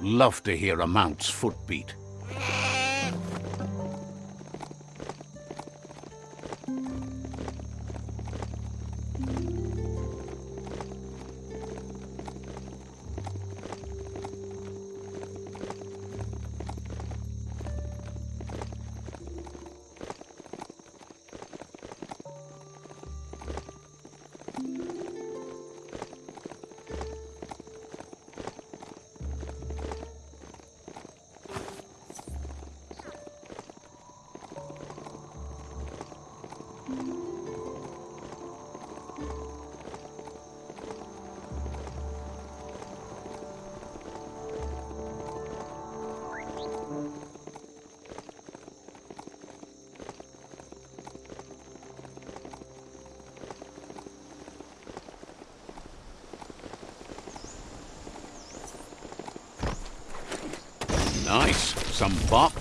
Love to hear a mount's footbeat.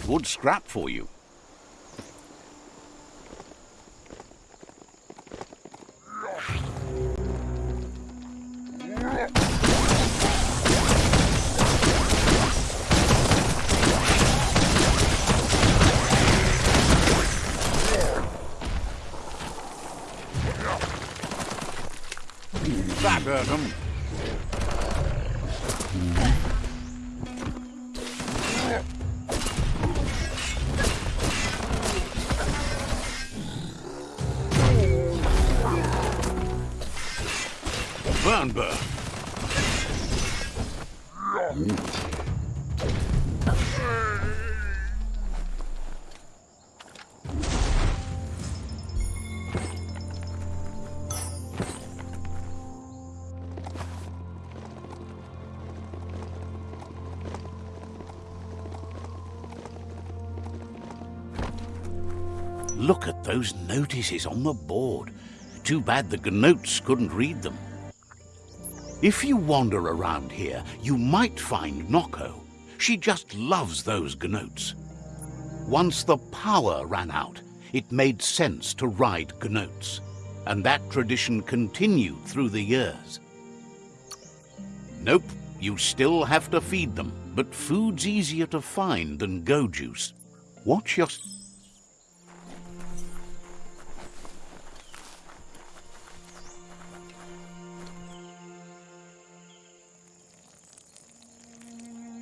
Wood scrap for you. Look at those notices on the board. Too bad the Gnoats couldn't read them. If you wander around here, you might find Noko. She just loves those Gnoats. Once the power ran out, it made sense to ride Gnoats, and that tradition continued through the years. Nope, you still have to feed them, but food's easier to find than go juice. Watch your...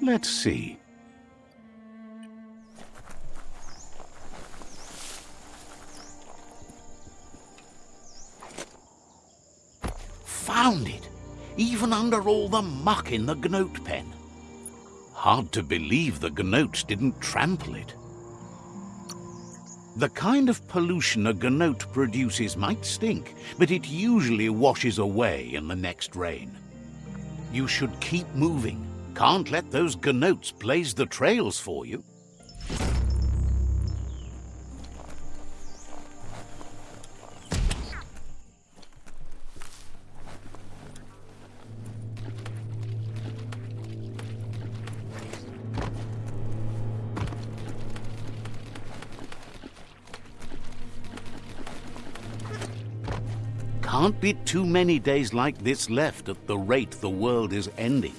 Let's see. Found it! Even under all the muck in the Gnoat pen. Hard to believe the Gnoats didn't trample it. The kind of pollution a Gnoat produces might stink, but it usually washes away in the next rain. You should keep moving. Can't let those Gnoats blaze the trails for you. Can't be too many days like this left at the rate the world is ending.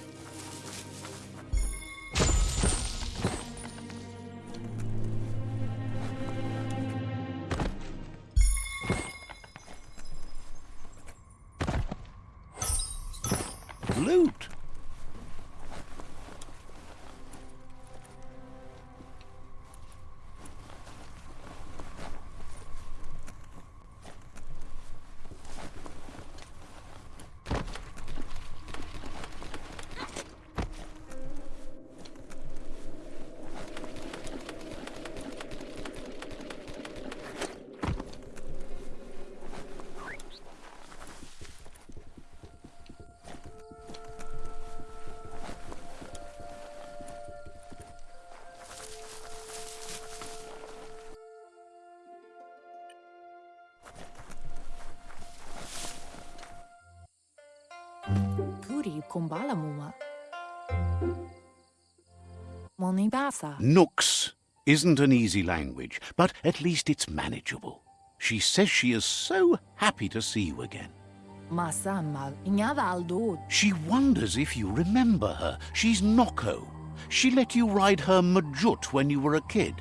Nooks isn't an easy language, but at least it's manageable. She says she is so happy to see you again. Masammal. Inyada aldud. She wonders if you remember her. She's Noko, She let you ride her Majut when you were a kid.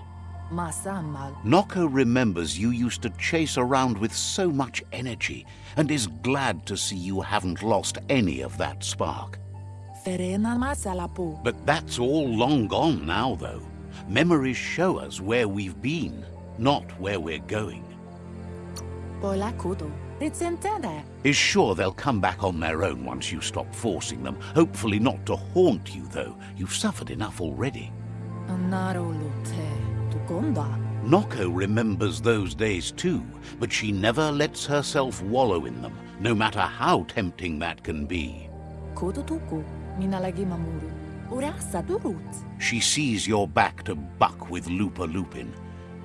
Noko remembers you used to chase around with so much energy and is glad to see you haven't lost any of that spark. But that's all long gone now, though. Memories show us where we've been, not where we're going. Pola kudu. Ritsentene. Is sure they'll come back on their own once you stop forcing them. Hopefully not to haunt you, though. You've suffered enough already. Noko remembers those days too, but she never lets herself wallow in them, no matter how tempting that can be. Kudu tuku. Minalagi mamuru. Urasa durut. She sees you're back to buck with Lupa Lupin.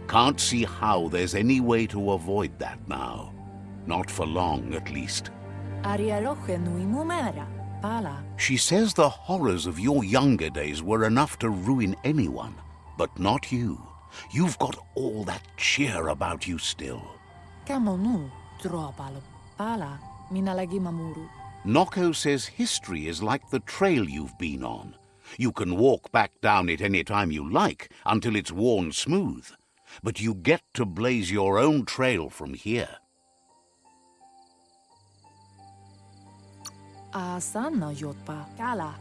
Can't see how there's any way to avoid that now. Not for long, at least. Aria roche nui mumera. Pala. She says the horrors of your younger days were enough to ruin anyone, but not you. You've got all that cheer about you still. Kamonu. Tropalo. Pala. Minalagi mamuru. Noko says history is like the trail you've been on. You can walk back down it any time you like until it's worn smooth. But you get to blaze your own trail from here.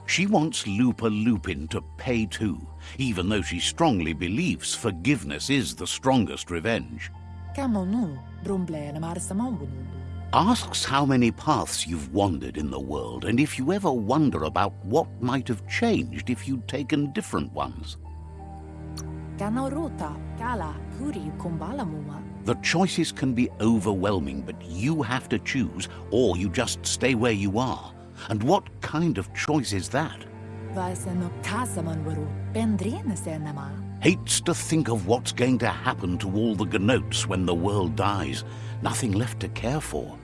She wants Lupa Lupin to pay too, even though she strongly believes forgiveness is the strongest revenge. Kamonu. Brumble na marsamambunu. Asks how many paths you've wandered in the world and if you ever wonder about what might have changed if you'd taken different ones. Kanaruta. Kala. Puri kumbala muma. The choices can be overwhelming, but you have to choose, or you just stay where you are. And what kind of choice is that? Hates to think of what's going to happen to all the Gnoats when the world dies. Nothing left to care for.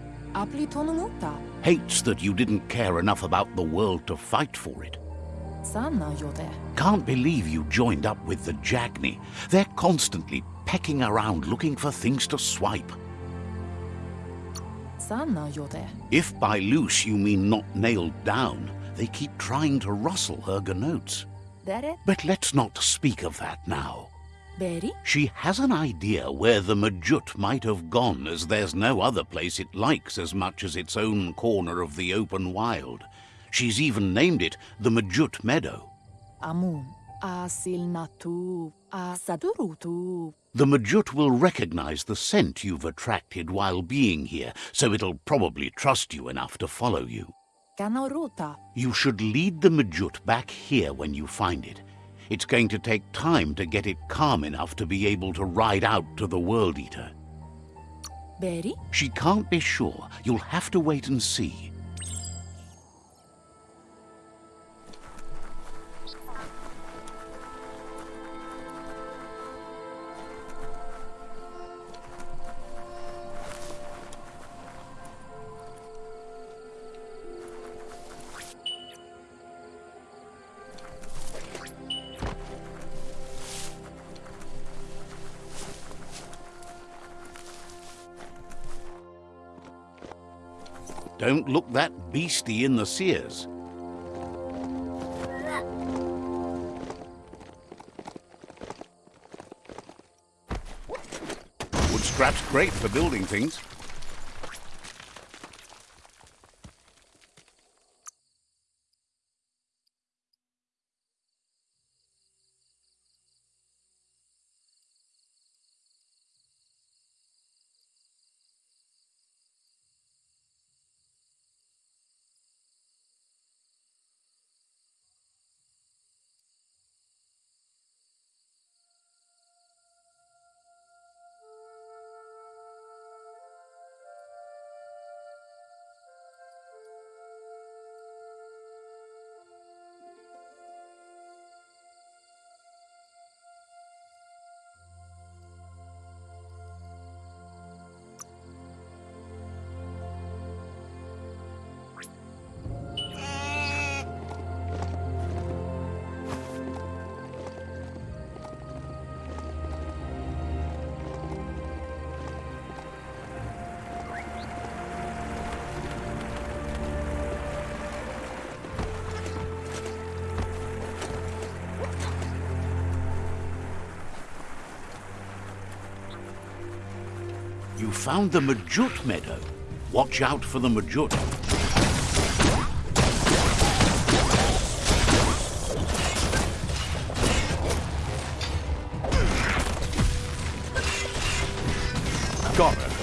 Hates that you didn't care enough about the world to fight for it. Can't believe you joined up with the Jagni. They're constantly pecking around looking for things to swipe. Sanna. If by loose you mean not nailed down, they keep trying to rustle her Gnoats. Dere. But let's not speak of that now. Beri. She has an idea where the Majut might have gone, as there's no other place it likes as much as its own corner of the open wild. She's even named it the Majut Meadow. Amun. Asilnatu. Asadurutu. The Majut will recognize the scent you've attracted while being here, so it'll probably trust you enough to follow you. You should lead the Majut back here when you find it. It's going to take time to get it calm enough to be able to ride out to the World Eater. Beri. She can't be sure. You'll have to wait and see. Don't look that beastie in the sears. Wood scrap's great for building things. Found the Majut meadow. Watch out for the Majut. Got her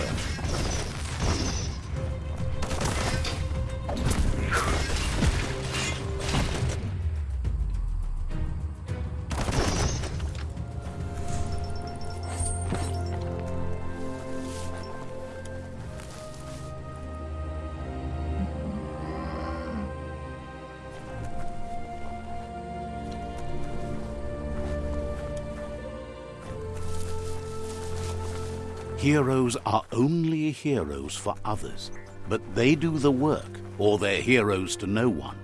Heroes are only heroes for others, but they do the work, or they're heroes to no one.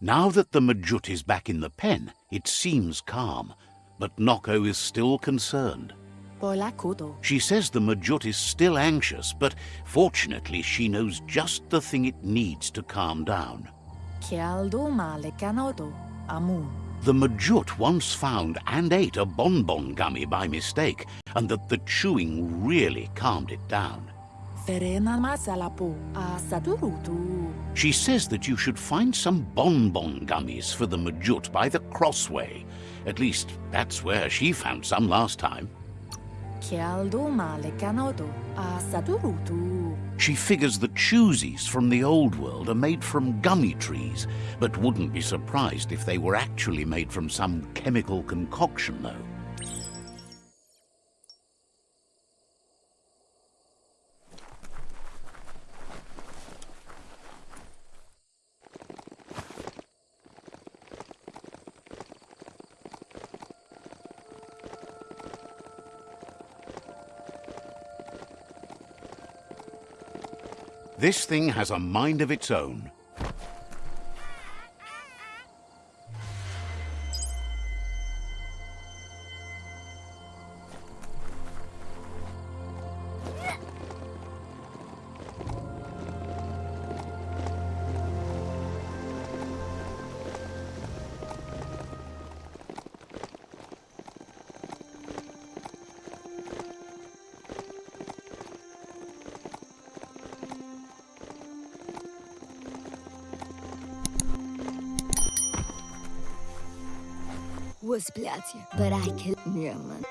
Now that the Majut is back in the pen, it seems calm, but Noko is still concerned. She says the Majut is still anxious, but fortunately she knows just the thing it needs to calm down. Kialdo male kanoto. Amun. The Majut once found and ate a bonbon gummy by mistake, and that the chewing really calmed it down. She says that you should find some bonbon gummies for the Majut by the crossway. At least, that's where she found some last time. Kialdo male kanoto. A saturutu. She figures the choosies from the old world are made from gummy trees, but wouldn't be surprised if they were actually made from some chemical concoction, though. This thing has a mind of its own. was but I killed man.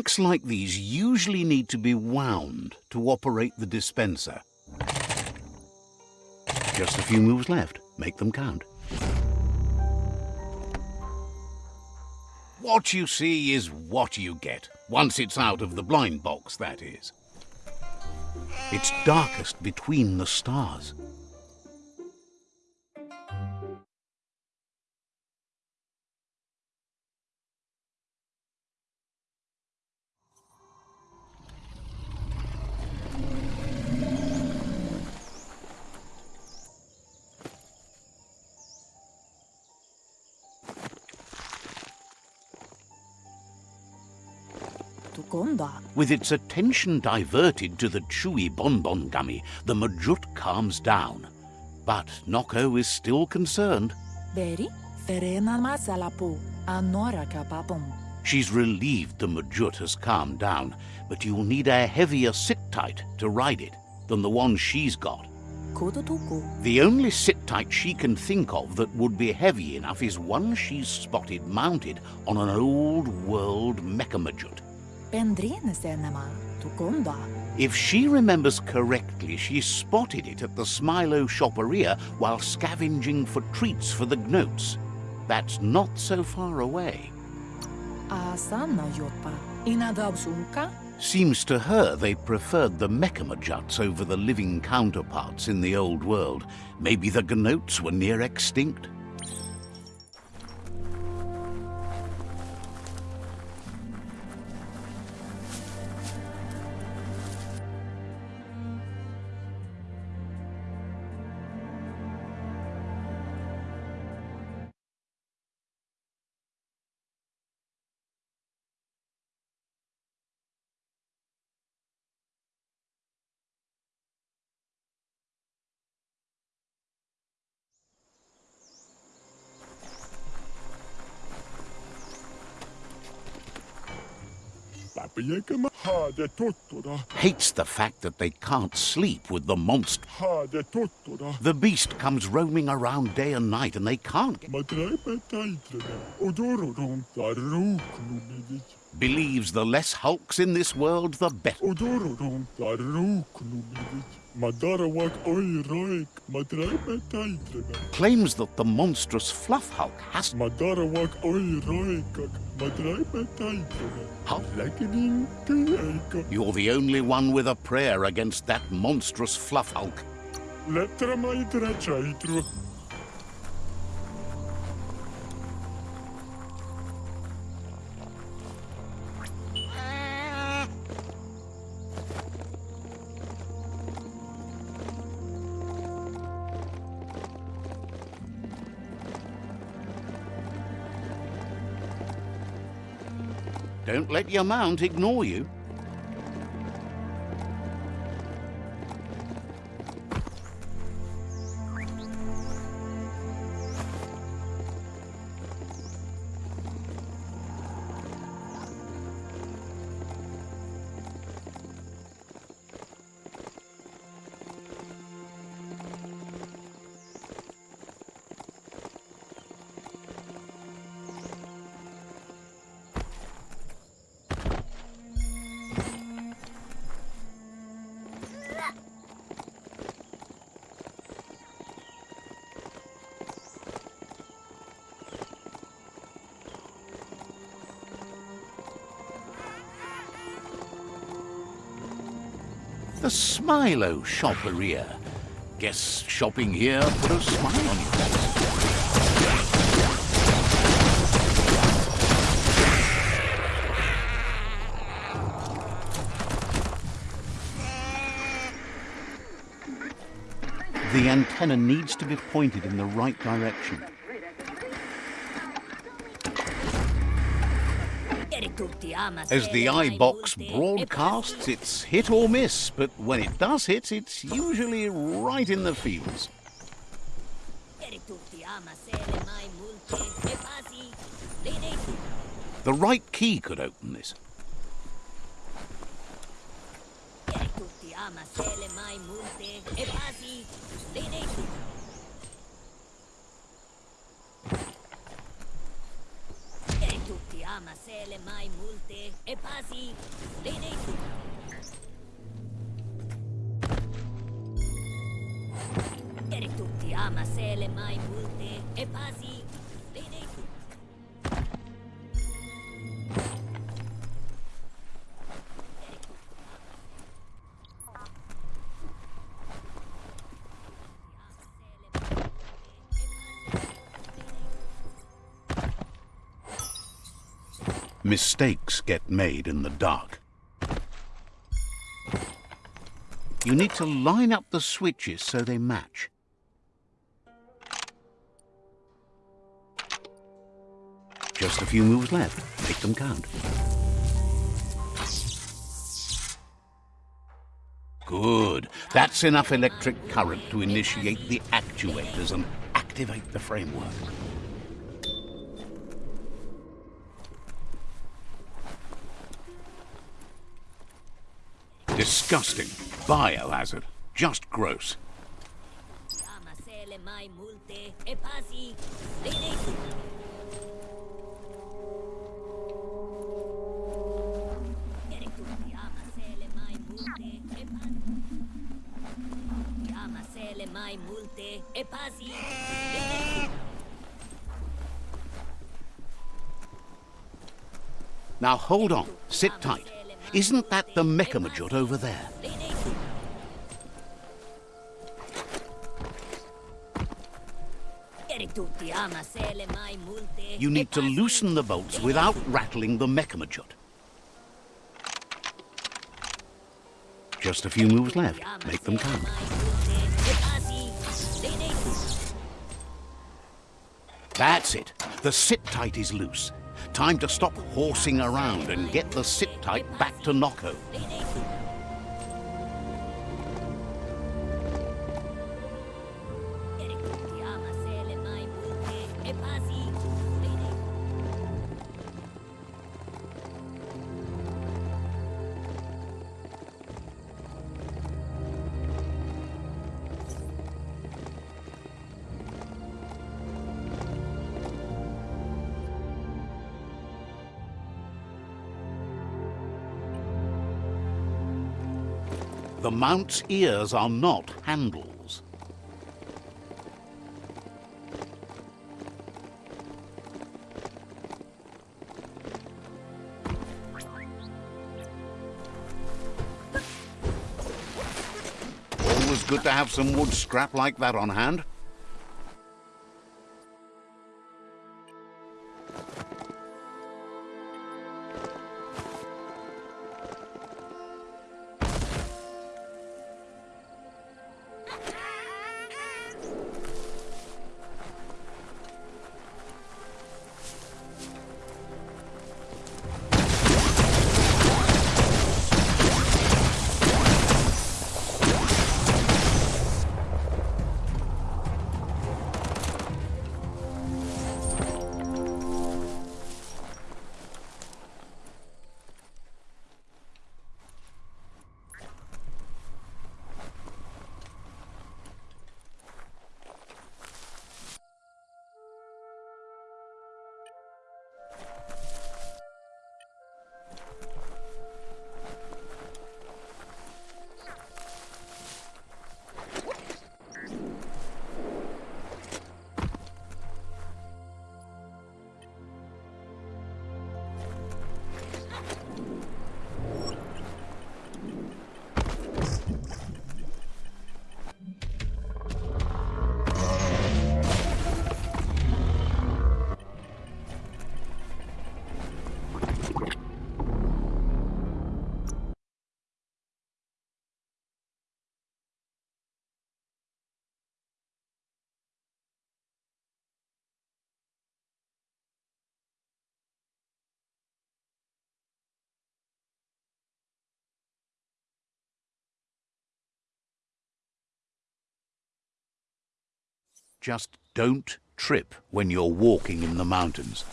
Cranks like these usually need to be wound to operate the dispenser. Just a few moves left. Make them count. What you see is what you get. Once it's out of the blind box, that is. It's darkest between the stars. With its attention diverted to the chewy bonbon gummy, the Majut calms down. But Noko is still concerned. Beri? Ferena masalapo. Anora kapapom. She's relieved the Majut has calmed down, but you'll need a heavier sit-tight to ride it than the one she's got. The only sit-tight she can think of that would be heavy enough is one she's spotted mounted on an old-world senema. Tukonda. If she remembers correctly, she spotted it at the Smilo shopperia while scavenging for treats for the gnoats. That's not so far away. Asana yotpa. Inadabsunka? Seems to her they preferred the Mechamajuts over the living counterparts in the old world. Maybe the gnoats were near extinct. Hates the fact that they can't sleep with the monster. The beast comes roaming around day and night and they can't. Believes the less hulks in this world, the better. Odorodon taruknumidit. Ma darawak oi roik, ma treibe taitrene. Claims that the monstrous fluff hulk has... Ma darawak oi roikak, ma treibe taitrene. Hulk? Lekening teika. You're the only one with a prayer against that monstrous fluff hulk. Don't let your mount ignore you. The Smilo oh, shopperia. Guess shopping here put a smile on your face. The antenna needs to be pointed in the right direction. As the eye box broadcasts, it's hit or miss, but when it does hit, it's usually right in the fields. The right key could open this. le mai multe e pasi, le dei Mistakes get made in the dark. You need to line up the switches so they match. Just a few moves left. Make them count. Good. That's enough electric current to initiate the actuators and activate the framework. Disgusting. Biohazard. Just gross. Now hold on. Sit tight. Isn't that the Mechamajut over there? You need to loosen the bolts without rattling the Mechamajut. Just a few moves left. Make them count. That's it. The sit tight is loose. Time to stop horsing around and get the sit tight back to Noko. Mount's ears are not handles. Always good to have some wood scrap like that on hand. Just don't trip when you're walking in the mountains.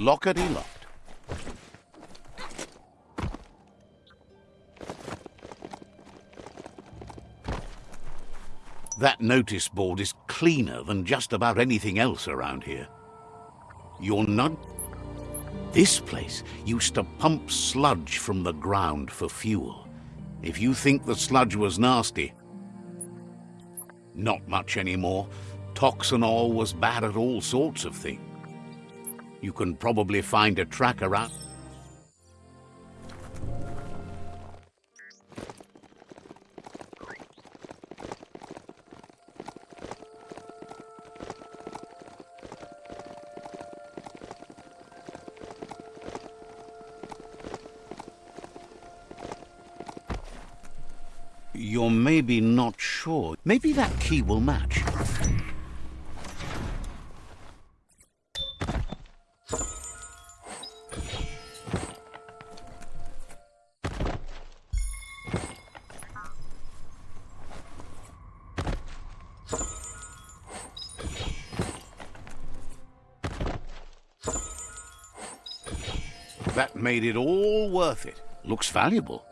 Lockety locked. That notice board is cleaner than just about anything else around here. You're not... This place used to pump sludge from the ground for fuel. If you think the sludge was nasty, not much anymore. Toxanol was bad at all sorts of things. You can probably find a track around... You're maybe not sure. Maybe that key will match. Made it all worth it. Looks valuable.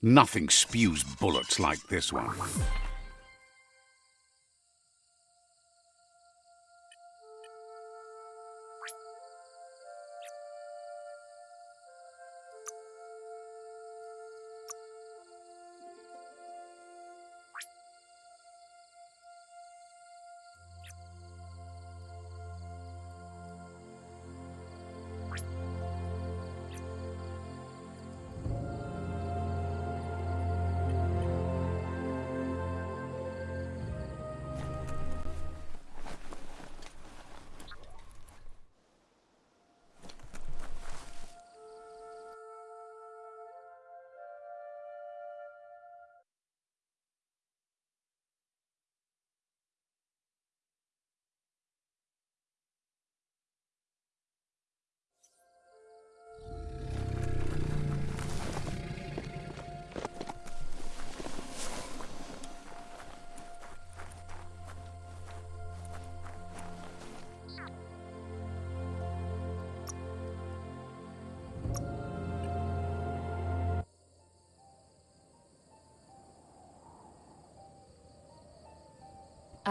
Nothing spews bullets like this one.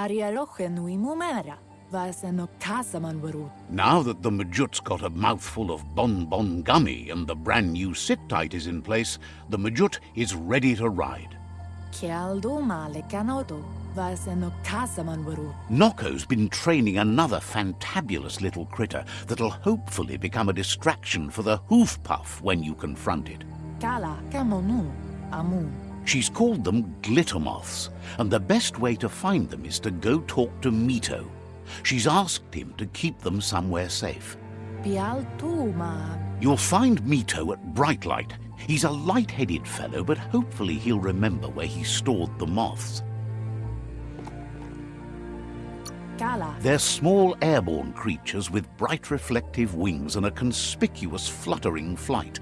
Ariaroche nui mumera. Vaseno. Now that the Majut's got a mouthful of Bon Bon Gummy and the brand new sit-tight is in place, the Majut is ready to ride. Kialdo male canoto. Vaseno kasaman warut. Noko's been training another fantabulous little critter that'll hopefully become a distraction for the hoof puff when you confront it. Kala kamonu. Amun. She's called them glitter moths, and the best way to find them is to go talk to Mito. She's asked him to keep them somewhere safe. Pial tu ma. You'll find Mito at Brightlight. He's a light-headed fellow, but hopefully he'll remember where he stored the moths. They're small airborne creatures with bright reflective wings and a conspicuous fluttering flight.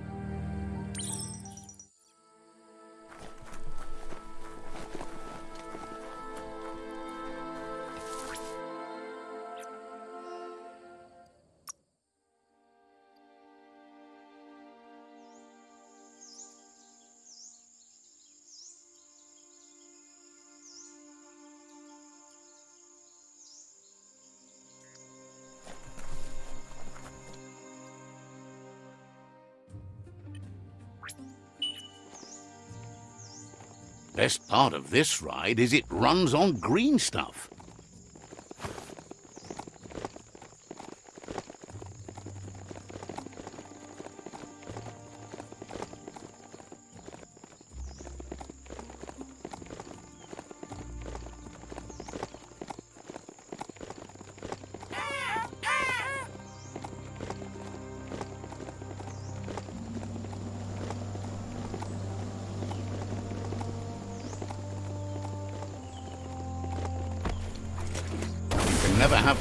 Best part of this ride is it runs on green stuff.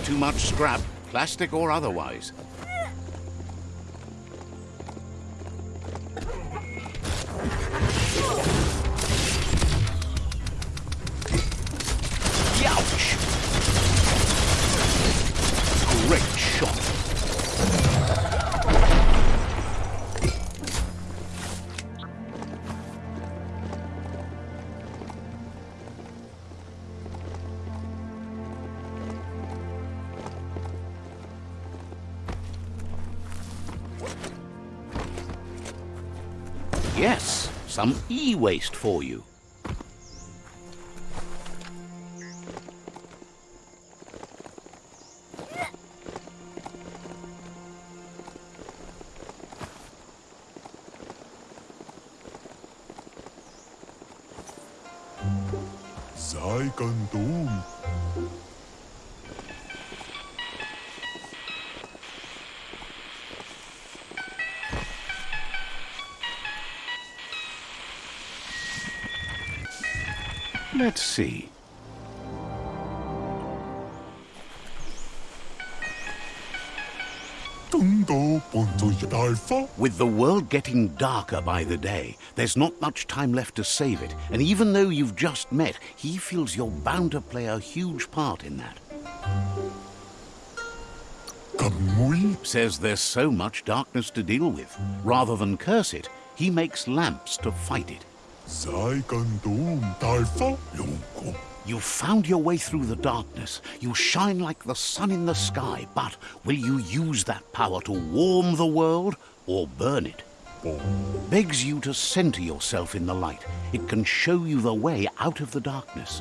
Too much scrap, plastic or otherwise. Some e-waste for you. Let's see. Tundo Ponzo Alpha. With the world getting darker by the day, there's not much time left to save it. And even though you've just met, he feels you're bound to play a huge part in that. Says there's so much darkness to deal with. Rather than curse it, he makes lamps to fight it. Sei Kandum. Lunko. You've found your way through the darkness. You shine like the sun in the sky, but will you use that power to warm the world or burn it? Begs you to center yourself in the light. It can show you the way out of the darkness.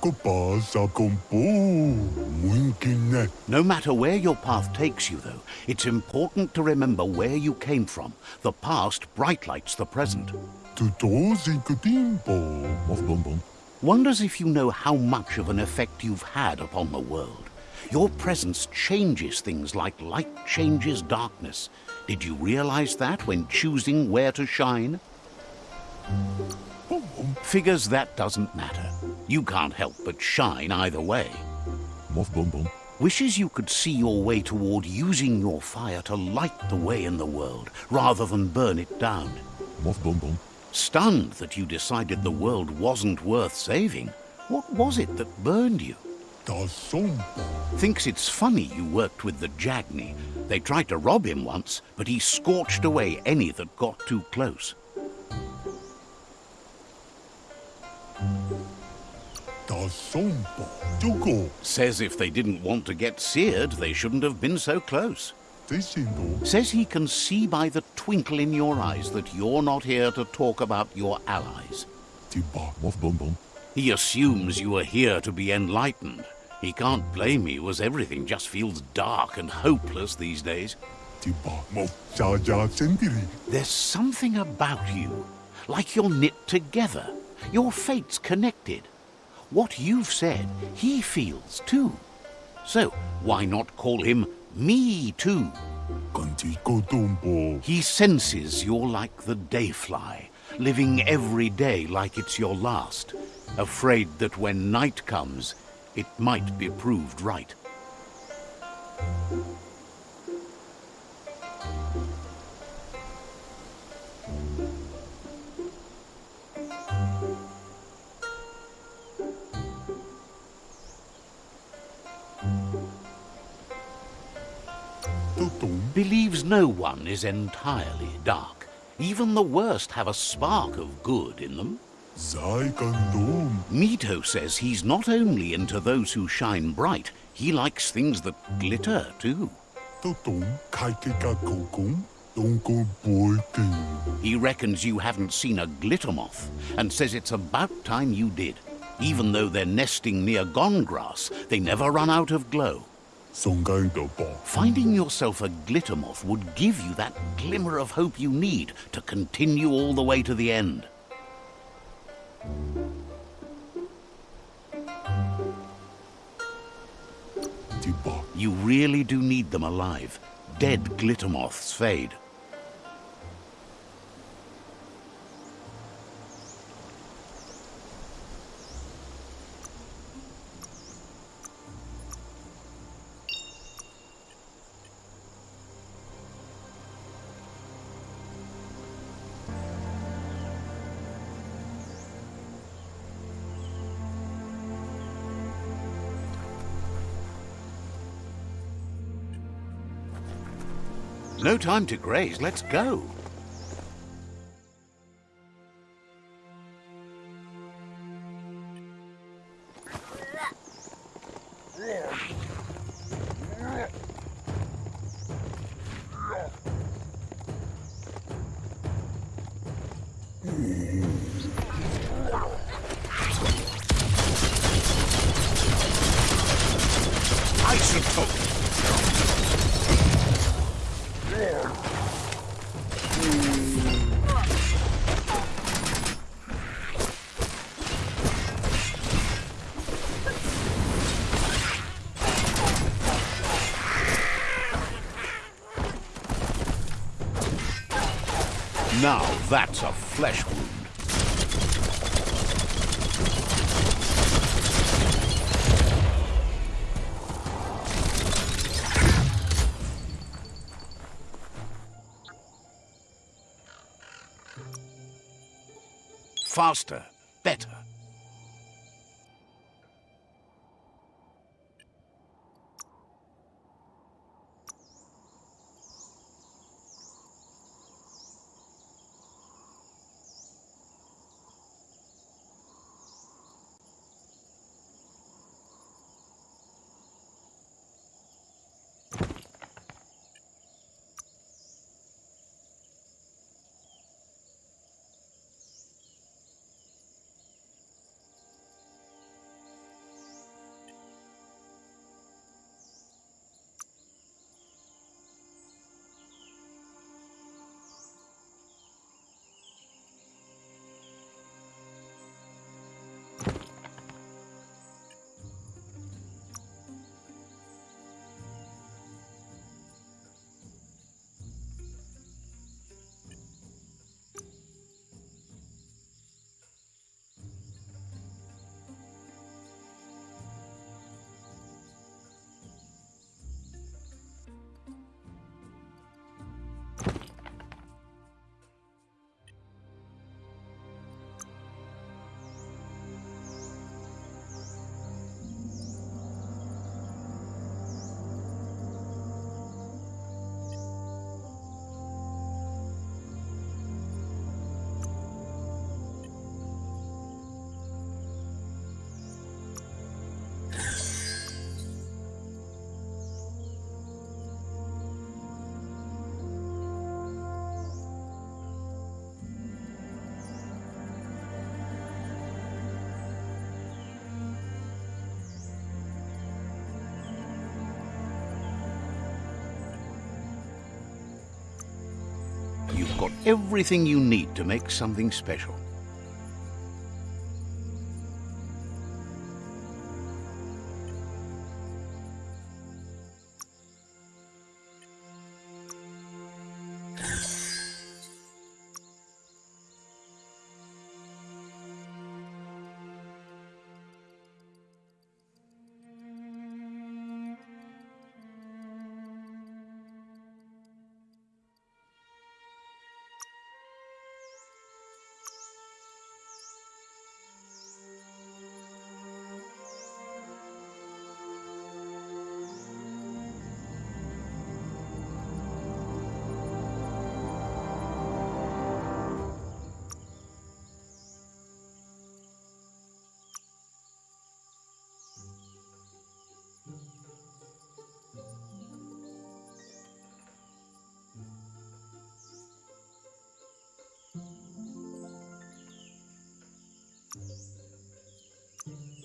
Kopasa Kompo. Muinkine. No matter where your path takes you, though, it's important to remember where you came from. The past bright lights the present. Tutosi Kutimbo. Mof Bom Bom. Wonders if you know how much of an effect you've had upon the world. Your presence changes things like light changes darkness. Did you realize that when choosing where to shine? Figures that doesn't matter. You can't help but shine either way. Mof Bom Bom. Wishes you could see your way toward using your fire to light the way in the world rather than burn it down. Mof Bom Bom. Stunned that you decided the world wasn't worth saving, what was it that burned you? Thinks it's funny you worked with the Jagni. They tried to rob him once, but he scorched away any that got too close. Da Ta. Jugo. Says if they didn't want to get seared, they shouldn't have been so close. Says he can see by the twinkle in your eyes that you're not here to talk about your allies. He assumes you are here to be enlightened. He can't blame you as everything just feels dark and hopeless these days. There's something about you, like you're knit together. Your fate's connected. What you've said, he feels too. So, why not call him Me Too? He senses you're like the dayfly, living every day like it's your last, afraid that when night comes, it might be proved right. Believes no one is entirely dark. Even the worst have a spark of good in them. Mito says he's not only into those who shine bright, he likes things that glitter too. Totom. Kaikeka kokong. Donko boiting. He reckons you haven't seen a glitter moth and says it's about time you did. Even though they're nesting near gone grass, they never run out of glow. Songai da ba. Finding yourself a glitter moth would give you that glimmer of hope you need to continue all the way to the end. You really do need them alive. Dead glitter moths fade. No time to graze, let's go. Faster, got everything you need to make something special. Throat.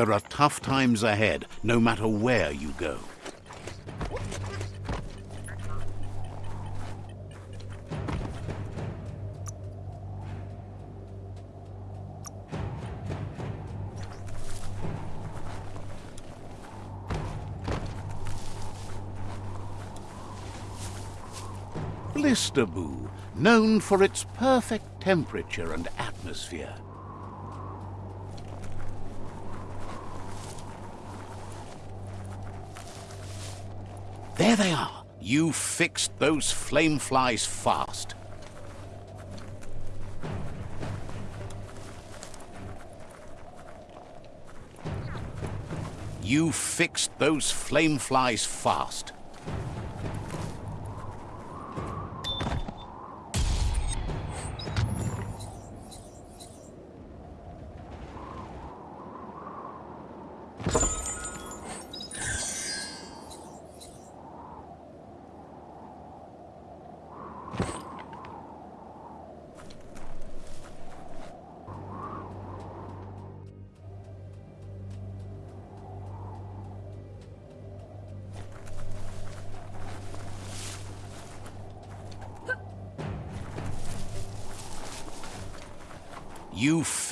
There are tough times ahead, no matter where you go. Blisterboo, known for its perfect temperature and atmosphere. There they are. You fixed those flame flies fast. You fixed those flame flies fast.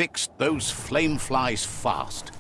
Fixed those flame flies fast.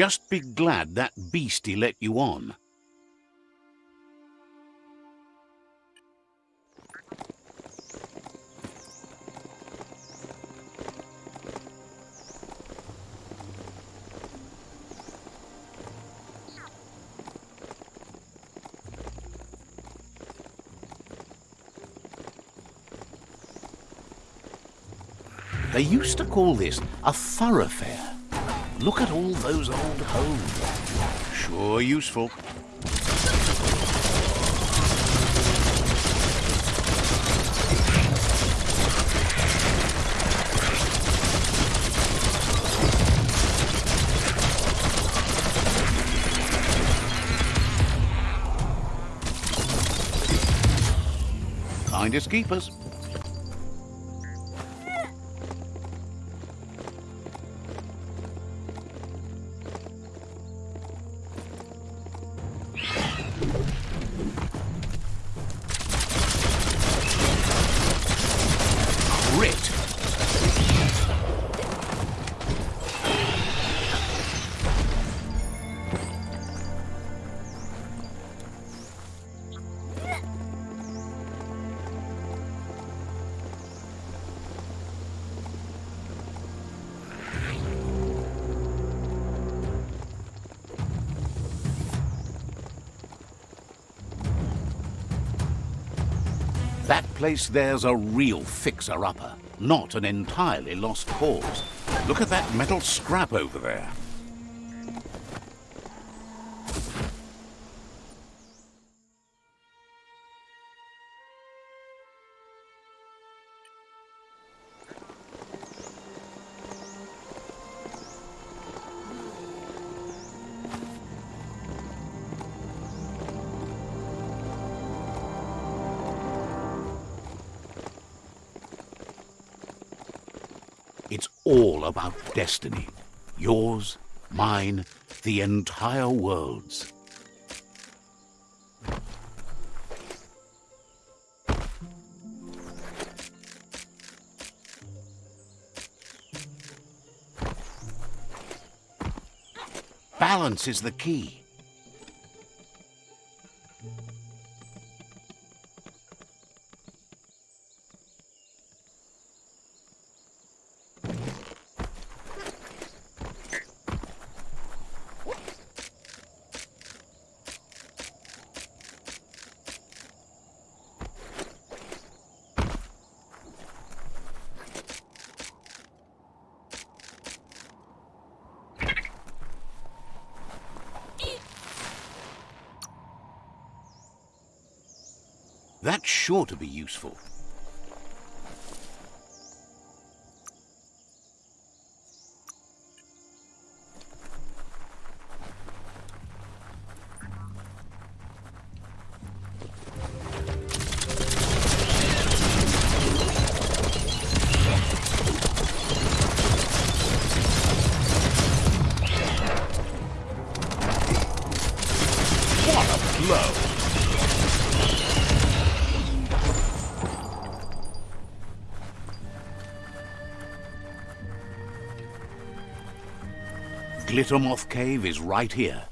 Just be glad that beastie let you on. They used to call this a thoroughfare. Look at all those old homes. Sure useful. Kindest keepers. Place there's a real fixer-upper, not an entirely lost cause. Look at that metal scrap over there. About destiny. Yours, mine, the entire world's. Balance is the key. That's sure to be useful. Glittermoth Cave is right here.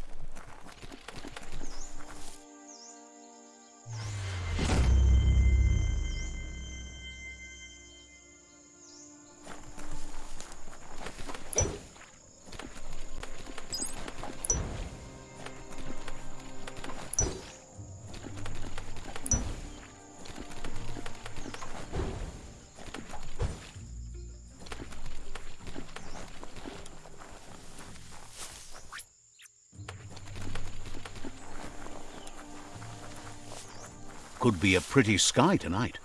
Be a pretty sky tonight.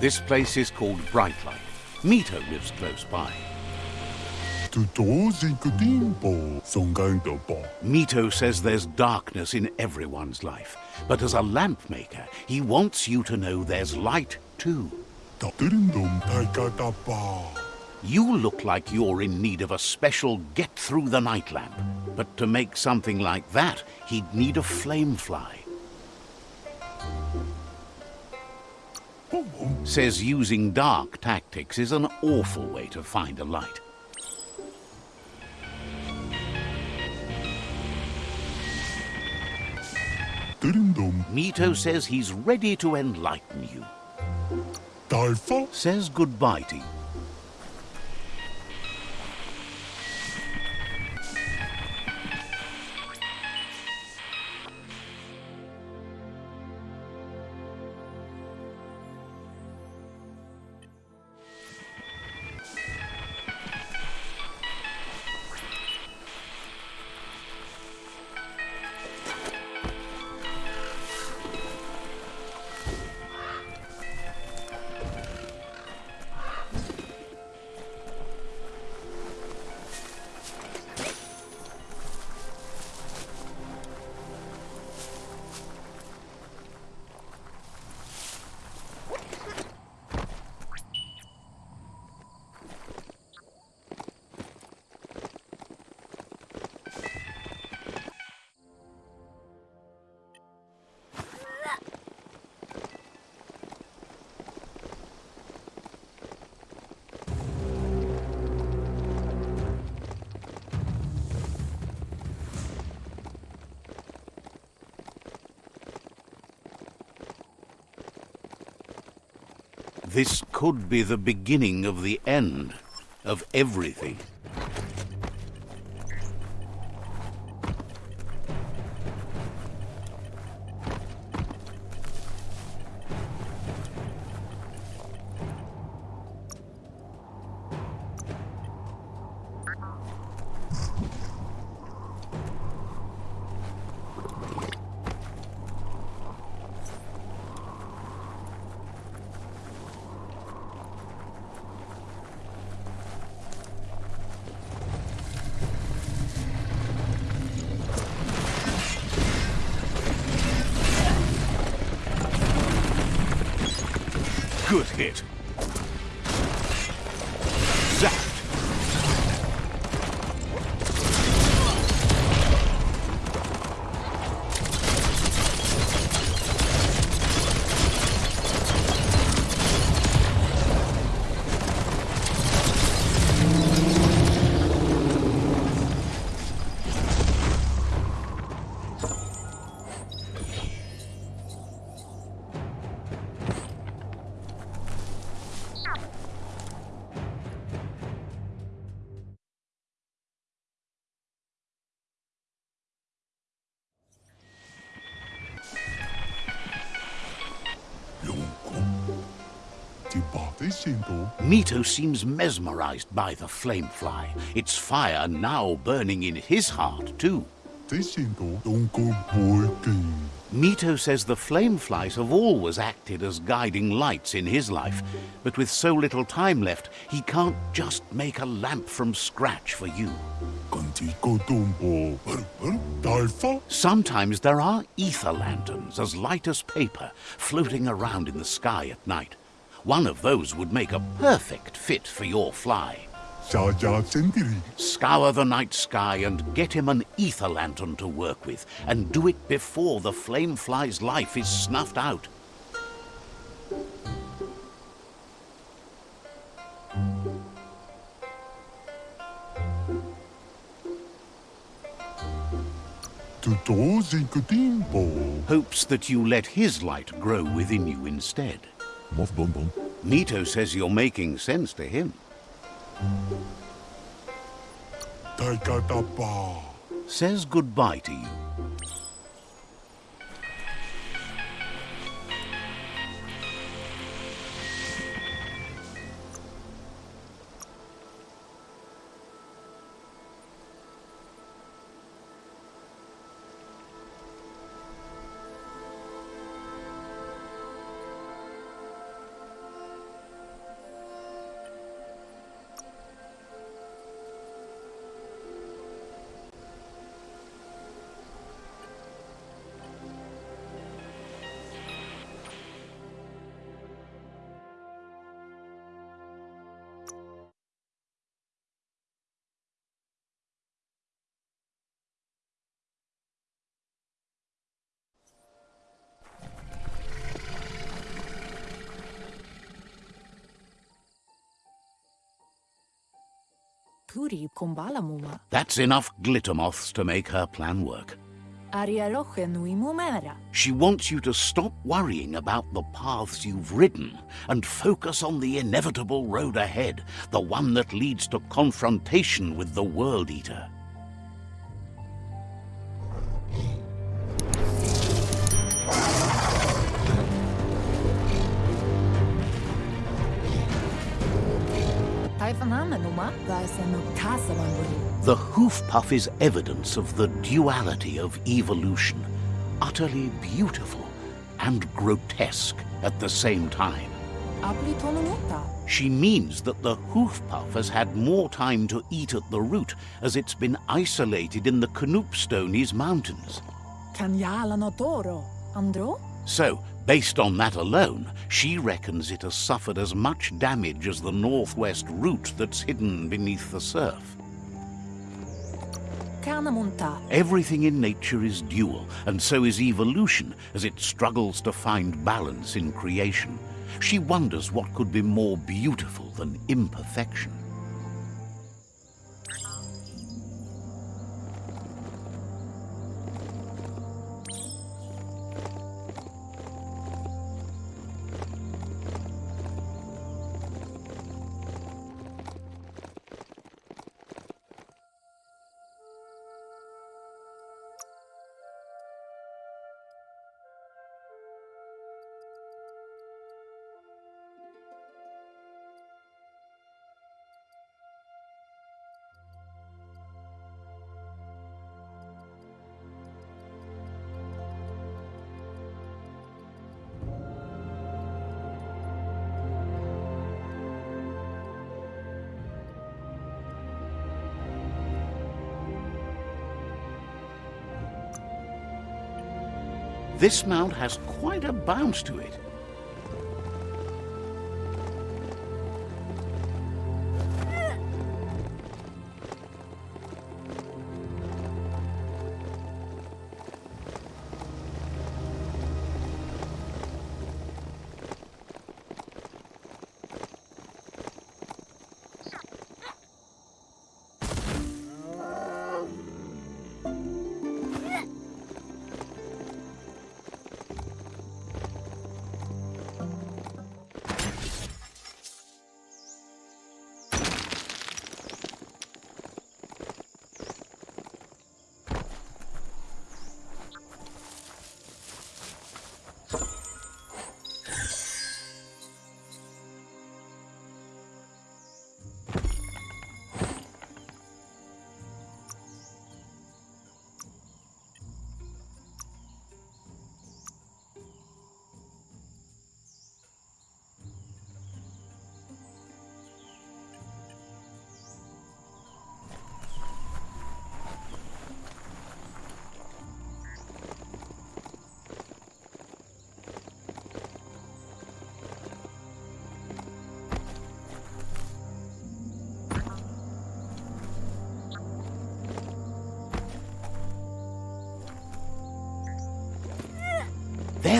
This place is called Brightlight. Mito lives close by. Tuto zinkatimpo, songaidapa. Mito says there's darkness in everyone's life, but as a lamp maker, he wants you to know there's light too. You look like you're in need of a special get through the night lamp. But to make something like that, he'd need a flame fly. Boom boom. Says using dark tactics is an awful way to find a light. Mito says he's ready to enlighten you. taifa. Says goodbye to you. This could be the beginning of the end of everything. Mito seems mesmerized by the flamefly. Its fire now burning in his heart, too. Mito says the flame flies have always acted as guiding lights in his life, but with so little time left, he can't just make a lamp from scratch for you. Sometimes there are ether lanterns as light as paper floating around in the sky at night. One of those would make a perfect fit for your fly. Scour the night sky and get him an ether lantern to work with, and do it before the flame fly's life is snuffed out. Hopes that you let his light grow within you instead. Mof bom bom. Mito says you're making sense to him. Taika Taikatapa. Says goodbye to you. That's enough glitter moths to make her plan work. Aria roche nui mumera. She wants you to stop worrying about the paths you've ridden and focus on the inevitable road ahead, the one that leads to confrontation with the World Eater. The hoof puff is evidence of the duality of evolution, utterly beautiful and grotesque at the same time. She means that the hoof puff has had more time to eat at the root as it's been isolated in the Knoopstonies mountains. Kanyala no toro. Andro? So, based on that alone, she reckons it has suffered as much damage as the northwest route that's hidden beneath the surf. Everything in nature is dual, and so is evolution as it struggles to find balance in creation. She wonders what could be more beautiful than imperfection. This mount has quite a bounce to it.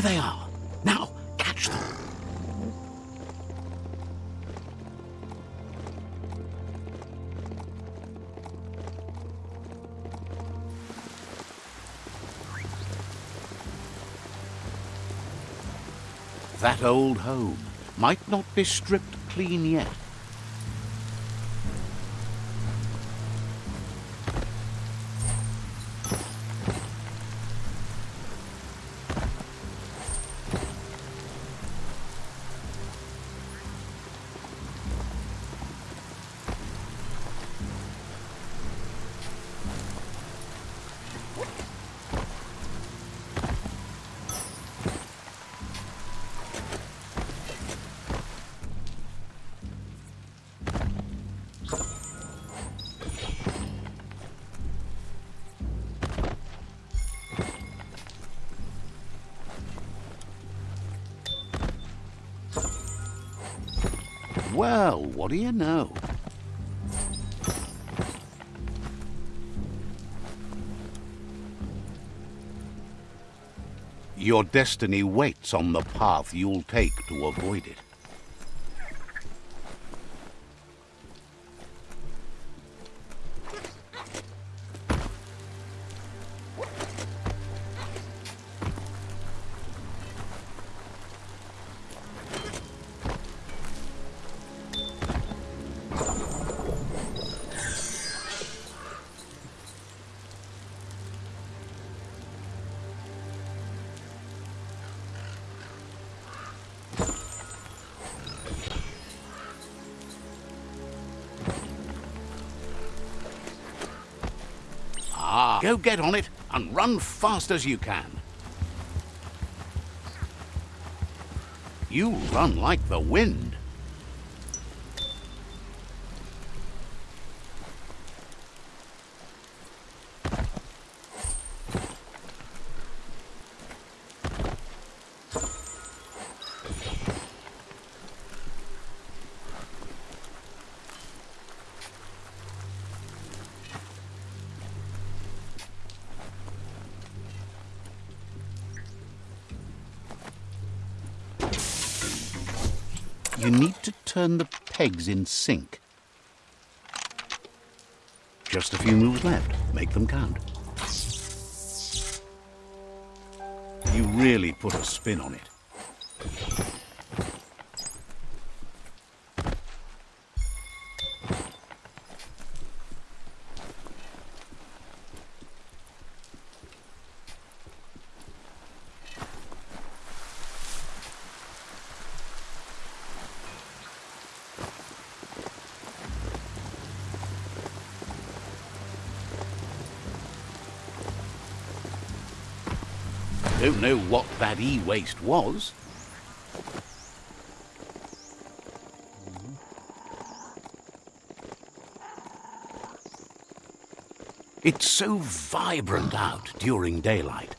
There they are. Now, catch them. That old home might not be stripped clean yet. What do you know? Your destiny waits on the path you'll take to avoid it. Go get on it and run fast as you can. You run like the wind. Pegs in sync. Just a few moves left. Make them count. You really put a spin on it. Know what that e-waste was. It's so vibrant out during daylight.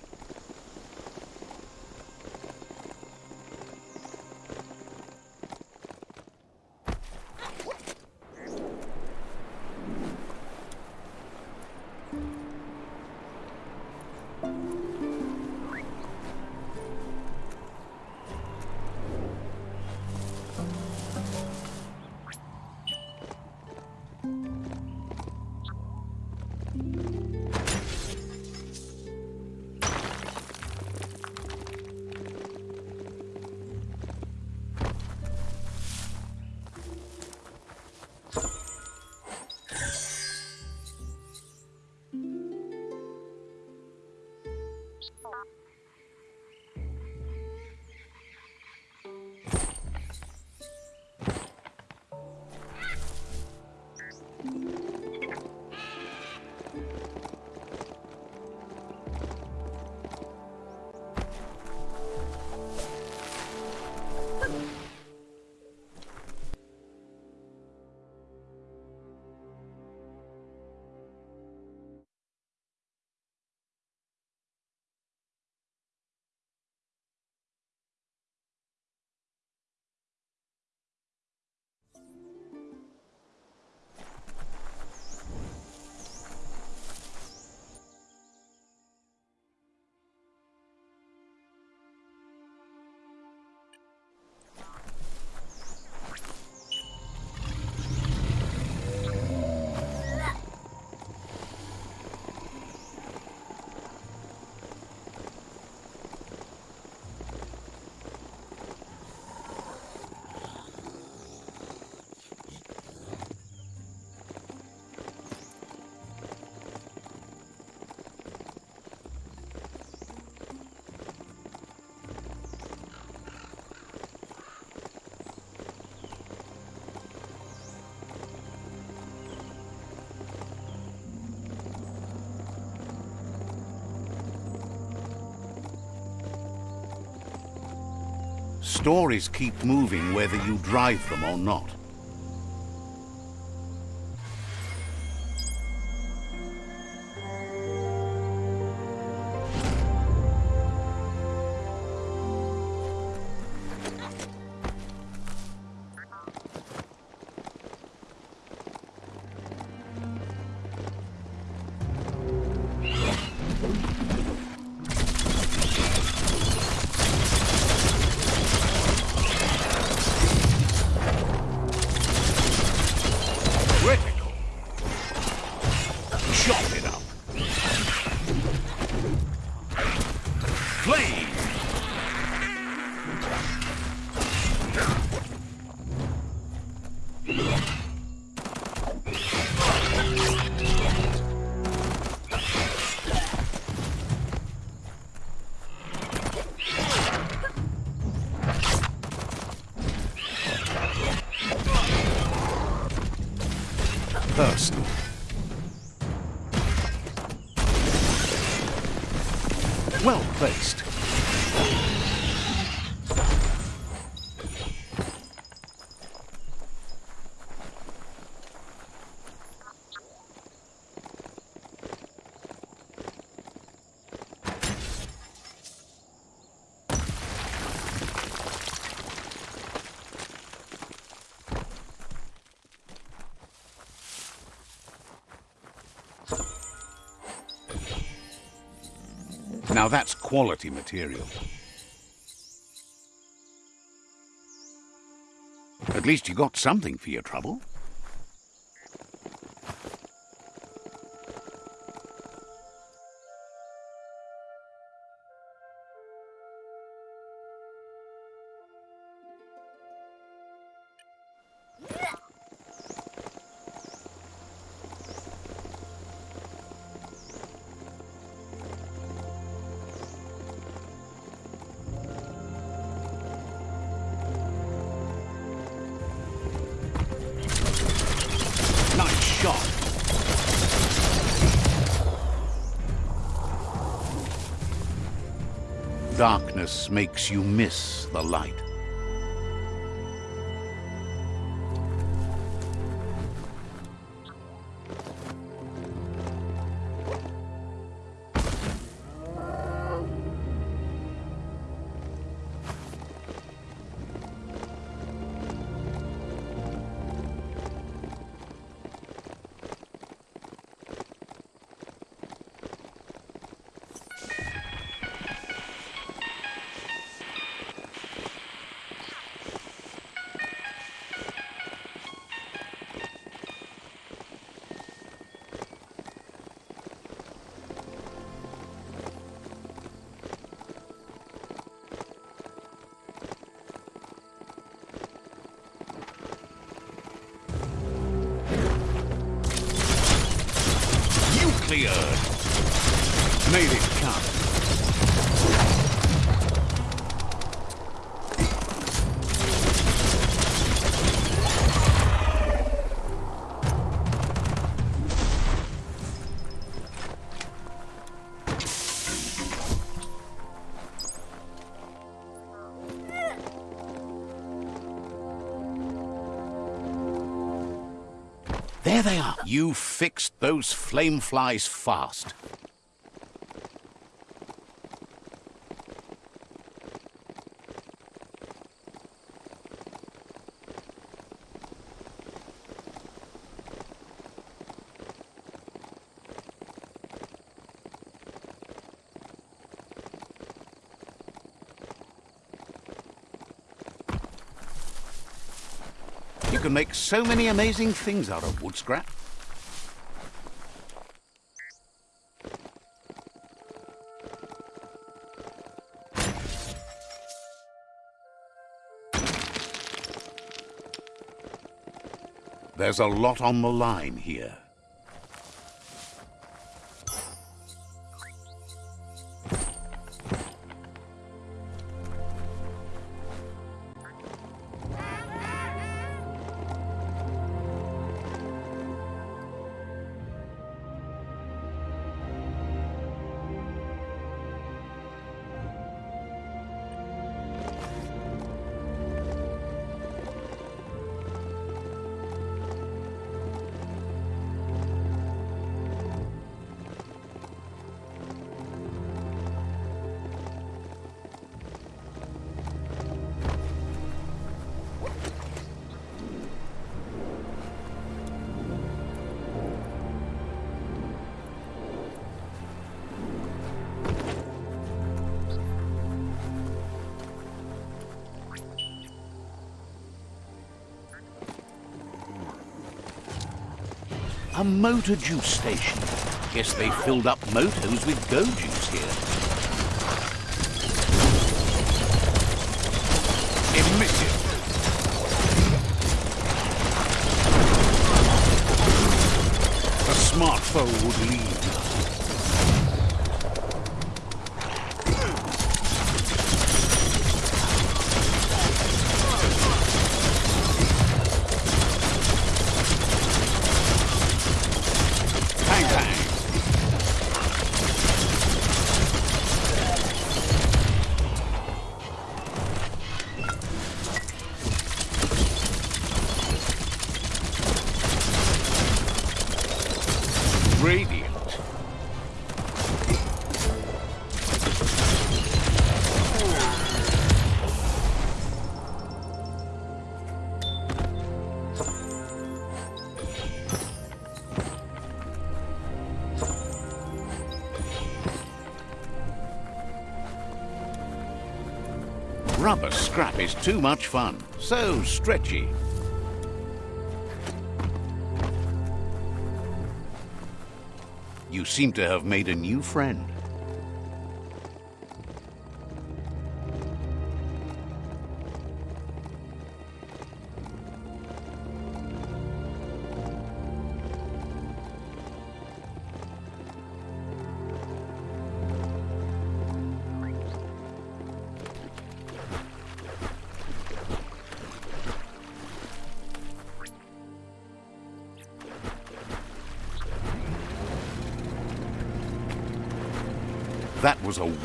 Stories keep moving whether you drive them or not. Now that's quality material. At least you got something for your trouble. Darkness makes you miss the light. You fixed those flame flies fast. You can make so many amazing things out of wood scrap. There's a lot on the line here. A motor juice station. Guess they filled up motos with go juice here. Emitted. A smartphone would lead. Is too much fun. So stretchy. You seem to have made a new friend.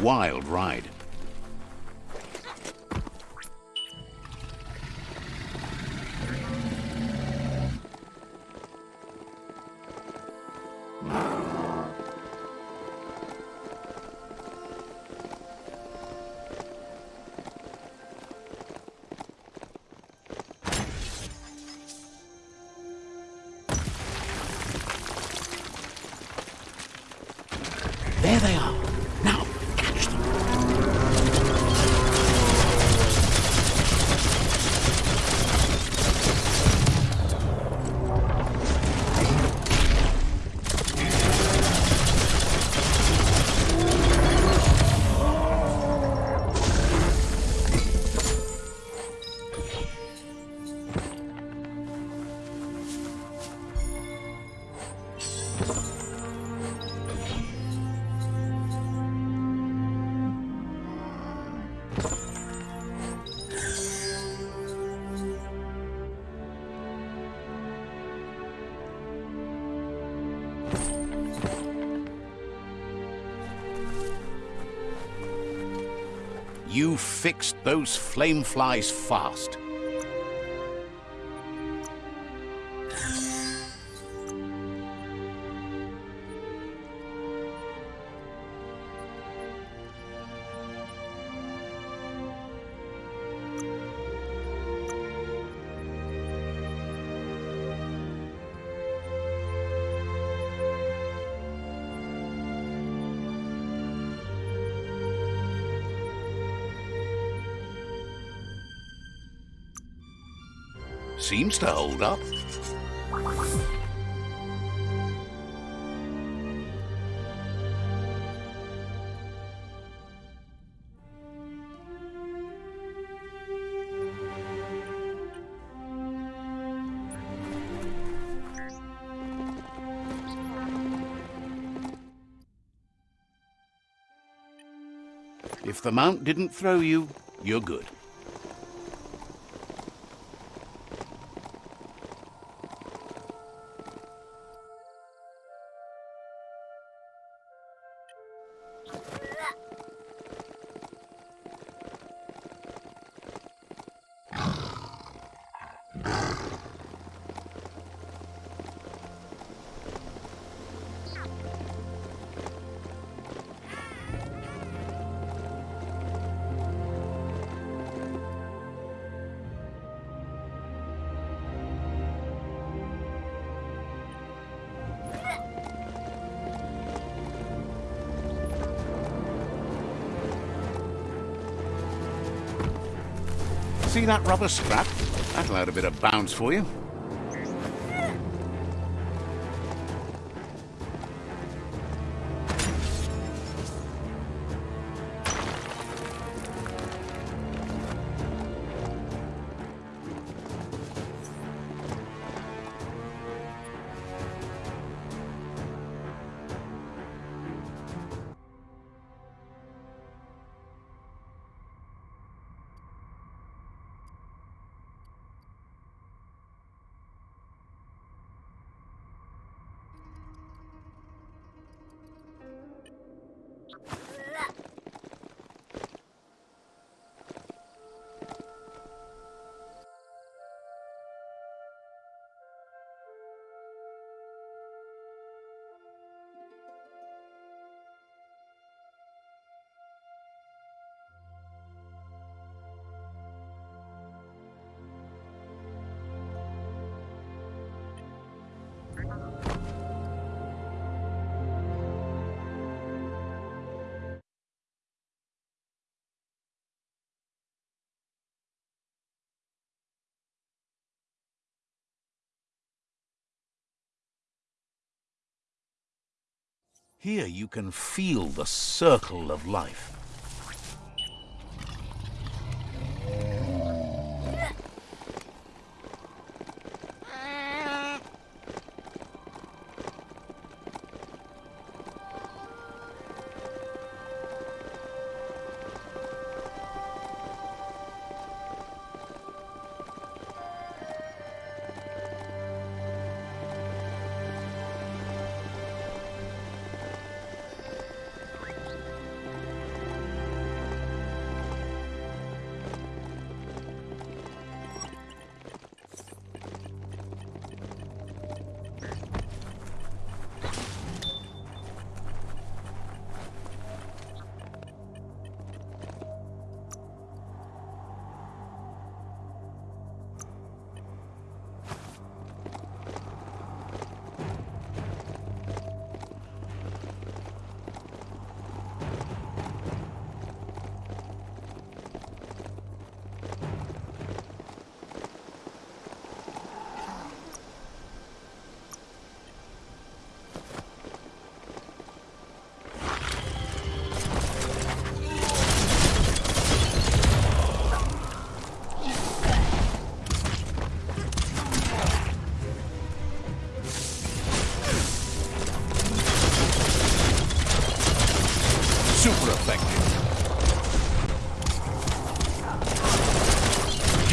Wild ride. Fixed those flame flies fast. Seems to hold up. If the mount didn't throw you, you're good. That rubber scrap? That'll add a bit of bounce for you. Here you can feel the circle of life.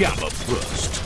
Gamma burst.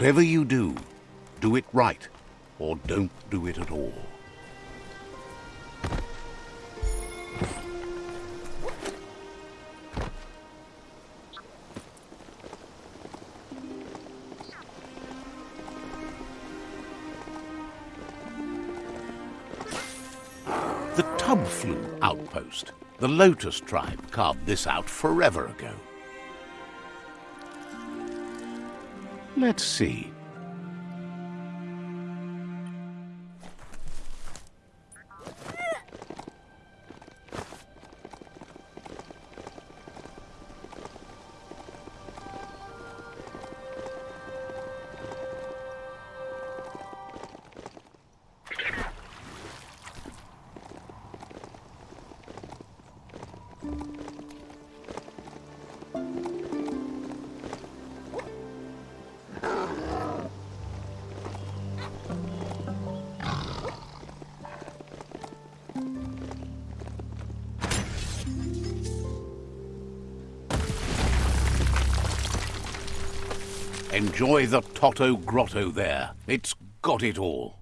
Whatever you do, do it right, or don't do it at all. The Tub Flu outpost. The Lotus tribe carved this out forever ago. Let's see. Enjoy the Toto Grotto there. It's got it all.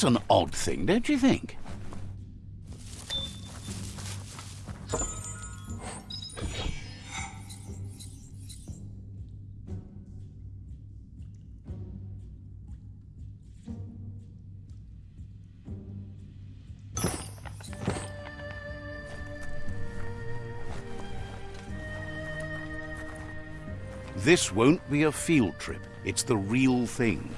That's an odd thing, don't you think? This won't be a field trip. It's the real thing.